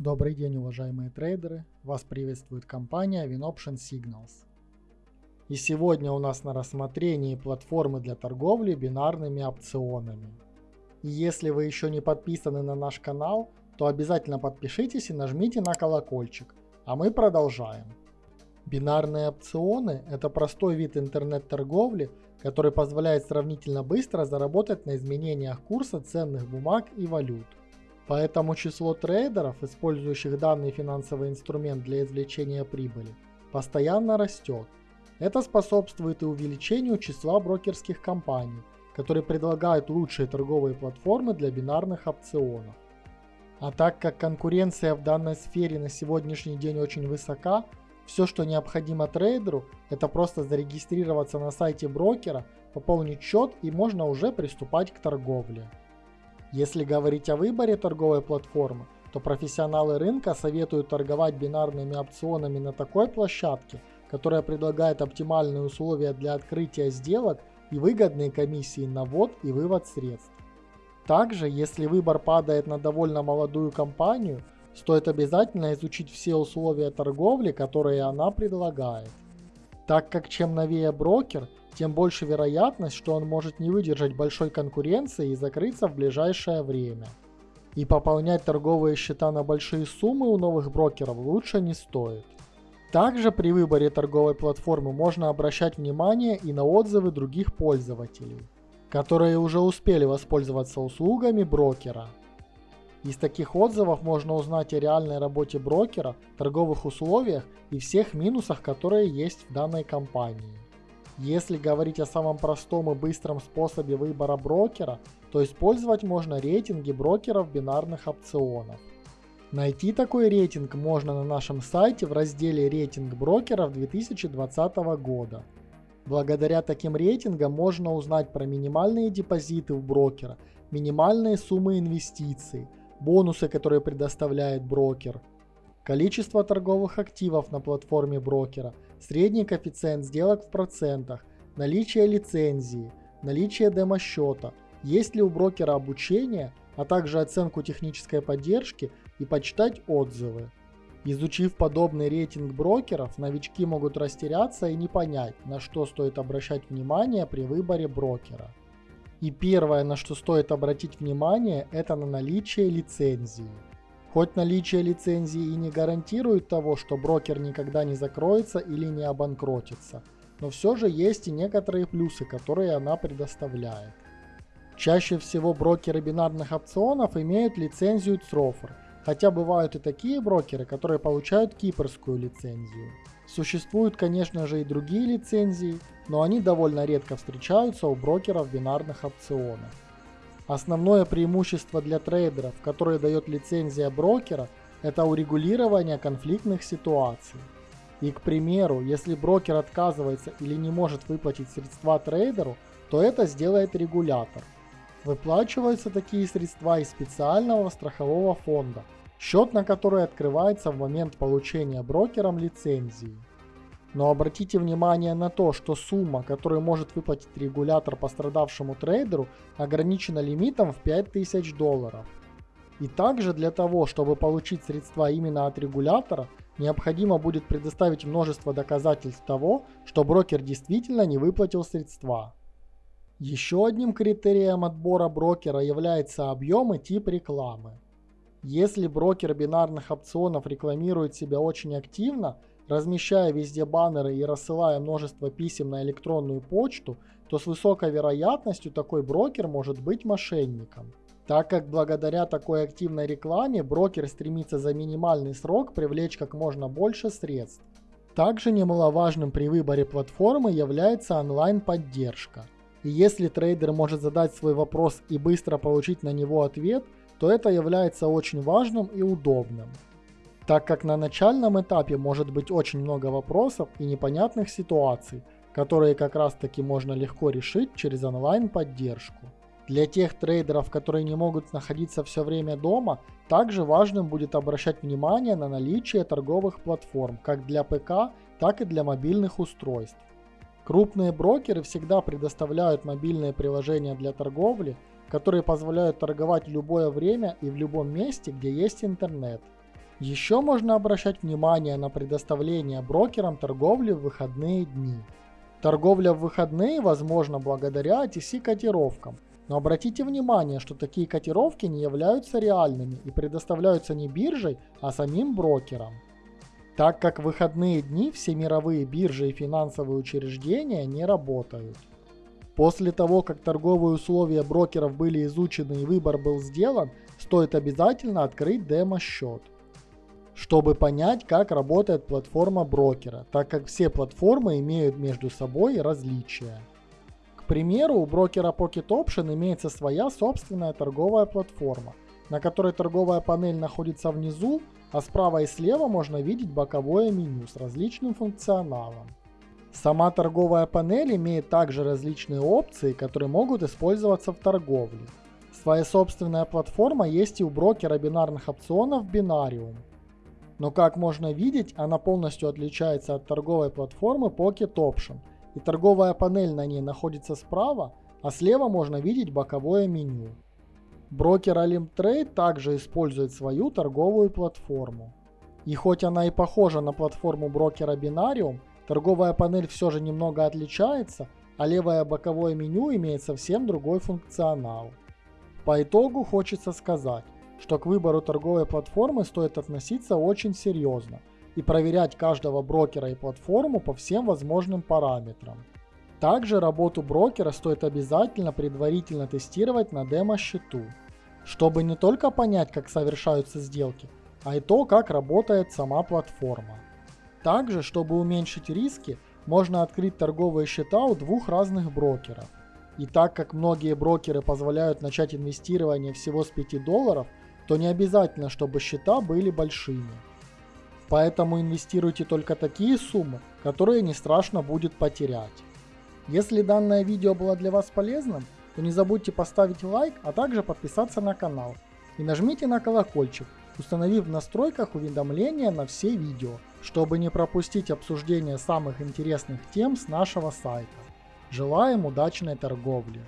Добрый день, уважаемые трейдеры! Вас приветствует компания WinOption Signals. И сегодня у нас на рассмотрении платформы для торговли бинарными опционами. И если вы еще не подписаны на наш канал, то обязательно подпишитесь и нажмите на колокольчик. А мы продолжаем. Бинарные опционы – это простой вид интернет-торговли, который позволяет сравнительно быстро заработать на изменениях курса ценных бумаг и валют. Поэтому число трейдеров, использующих данный финансовый инструмент для извлечения прибыли, постоянно растет. Это способствует и увеличению числа брокерских компаний, которые предлагают лучшие торговые платформы для бинарных опционов. А так как конкуренция в данной сфере на сегодняшний день очень высока, все, что необходимо трейдеру, это просто зарегистрироваться на сайте брокера, пополнить счет и можно уже приступать к торговле. Если говорить о выборе торговой платформы, то профессионалы рынка советуют торговать бинарными опционами на такой площадке, которая предлагает оптимальные условия для открытия сделок и выгодные комиссии на ввод и вывод средств. Также, если выбор падает на довольно молодую компанию, стоит обязательно изучить все условия торговли, которые она предлагает. Так как чем новее брокер – тем больше вероятность, что он может не выдержать большой конкуренции и закрыться в ближайшее время. И пополнять торговые счета на большие суммы у новых брокеров лучше не стоит. Также при выборе торговой платформы можно обращать внимание и на отзывы других пользователей, которые уже успели воспользоваться услугами брокера. Из таких отзывов можно узнать о реальной работе брокера, торговых условиях и всех минусах, которые есть в данной компании. Если говорить о самом простом и быстром способе выбора брокера, то использовать можно рейтинги брокеров бинарных опционов. Найти такой рейтинг можно на нашем сайте в разделе «Рейтинг брокеров 2020 года». Благодаря таким рейтингам можно узнать про минимальные депозиты у брокера, минимальные суммы инвестиций, бонусы, которые предоставляет брокер, количество торговых активов на платформе брокера – средний коэффициент сделок в процентах, наличие лицензии, наличие демо-счета, есть ли у брокера обучение, а также оценку технической поддержки и почитать отзывы. Изучив подобный рейтинг брокеров, новички могут растеряться и не понять, на что стоит обращать внимание при выборе брокера. И первое, на что стоит обратить внимание, это на наличие лицензии. Хоть наличие лицензии и не гарантирует того, что брокер никогда не закроется или не обанкротится, но все же есть и некоторые плюсы, которые она предоставляет. Чаще всего брокеры бинарных опционов имеют лицензию Црофер, хотя бывают и такие брокеры, которые получают кипрскую лицензию. Существуют, конечно же, и другие лицензии, но они довольно редко встречаются у брокеров бинарных опционов. Основное преимущество для трейдеров, которое дает лицензия брокера, это урегулирование конфликтных ситуаций. И, к примеру, если брокер отказывается или не может выплатить средства трейдеру, то это сделает регулятор. Выплачиваются такие средства из специального страхового фонда, счет на который открывается в момент получения брокером лицензии. Но обратите внимание на то, что сумма, которую может выплатить регулятор пострадавшему трейдеру, ограничена лимитом в 5000 долларов. И также для того, чтобы получить средства именно от регулятора, необходимо будет предоставить множество доказательств того, что брокер действительно не выплатил средства. Еще одним критерием отбора брокера является объем и тип рекламы. Если брокер бинарных опционов рекламирует себя очень активно, размещая везде баннеры и рассылая множество писем на электронную почту, то с высокой вероятностью такой брокер может быть мошенником. Так как благодаря такой активной рекламе брокер стремится за минимальный срок привлечь как можно больше средств. Также немаловажным при выборе платформы является онлайн-поддержка. И если трейдер может задать свой вопрос и быстро получить на него ответ, то это является очень важным и удобным так как на начальном этапе может быть очень много вопросов и непонятных ситуаций, которые как раз таки можно легко решить через онлайн-поддержку. Для тех трейдеров, которые не могут находиться все время дома, также важным будет обращать внимание на наличие торговых платформ как для ПК, так и для мобильных устройств. Крупные брокеры всегда предоставляют мобильные приложения для торговли, которые позволяют торговать в любое время и в любом месте, где есть интернет. Еще можно обращать внимание на предоставление брокерам торговли в выходные дни. Торговля в выходные возможна благодаря OTC-котировкам, но обратите внимание, что такие котировки не являются реальными и предоставляются не биржей, а самим брокером. Так как в выходные дни все мировые биржи и финансовые учреждения не работают. После того, как торговые условия брокеров были изучены и выбор был сделан, стоит обязательно открыть демо-счет чтобы понять, как работает платформа брокера, так как все платформы имеют между собой различия. К примеру, у брокера Pocket Option имеется своя собственная торговая платформа, на которой торговая панель находится внизу, а справа и слева можно видеть боковое меню с различным функционалом. Сама торговая панель имеет также различные опции, которые могут использоваться в торговле. Своя собственная платформа есть и у брокера бинарных опционов Binarium – но как можно видеть, она полностью отличается от торговой платформы Pocket Option, и торговая панель на ней находится справа, а слева можно видеть боковое меню. Брокер Alim Trade также использует свою торговую платформу. И хоть она и похожа на платформу брокера Binarium, торговая панель все же немного отличается, а левое боковое меню имеет совсем другой функционал. По итогу хочется сказать, что к выбору торговой платформы стоит относиться очень серьезно и проверять каждого брокера и платформу по всем возможным параметрам. Также работу брокера стоит обязательно предварительно тестировать на демо-счету, чтобы не только понять, как совершаются сделки, а и то, как работает сама платформа. Также, чтобы уменьшить риски, можно открыть торговые счета у двух разных брокеров. И так как многие брокеры позволяют начать инвестирование всего с 5 долларов, то не обязательно, чтобы счета были большими. Поэтому инвестируйте только такие суммы, которые не страшно будет потерять. Если данное видео было для вас полезным, то не забудьте поставить лайк, а также подписаться на канал. И нажмите на колокольчик, установив в настройках уведомления на все видео, чтобы не пропустить обсуждение самых интересных тем с нашего сайта. Желаем удачной торговли!